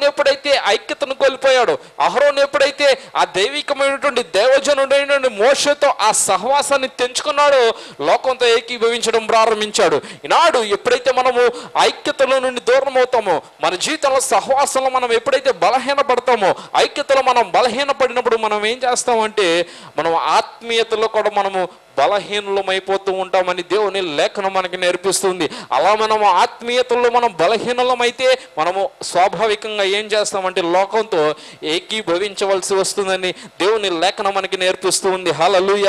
అహరోన్ ఎప్పుడైతే ఐక్యతను కోల్పోయాడో అహరోన్ ఎప్పుడైతే ఆ దైవికమైనటువంటి దేవజనుడైనటువంటి మోషతో ఆ సహవాసాన్ని తెంచుకున్నాడో లోకంతో ఏకీభవించడం ప్రారంభించాడు. ఈనాడు ఎప్పుడైతే మనము ఐక్యతలో నుండి దూరం అవుతామో మన జీవితంలో సహవాసంలో మనం ఎప్పుడైతే బలహీన పడతామో ఐక్యతలో మనం బలహీన పడినప్పుడు మనం ఏం చేస్తామంటే మనం ఆత్మీయతలో కూడా మనము బలహీనులమైపోతూ ఉంటామని దేవుని లేఖనం మనకి నేర్పిస్తుంది. అలా మనం ఆత్మీయతల్లో మనం బలహీనలమైతే మనము స్వాభావికంగా ఏం చేస్తామంటే లోకంతో ఏకీభవించవలసి వస్తుందని దేవుని లేఖనం మనకి నేర్పిస్తూ ఉంది హలలుయ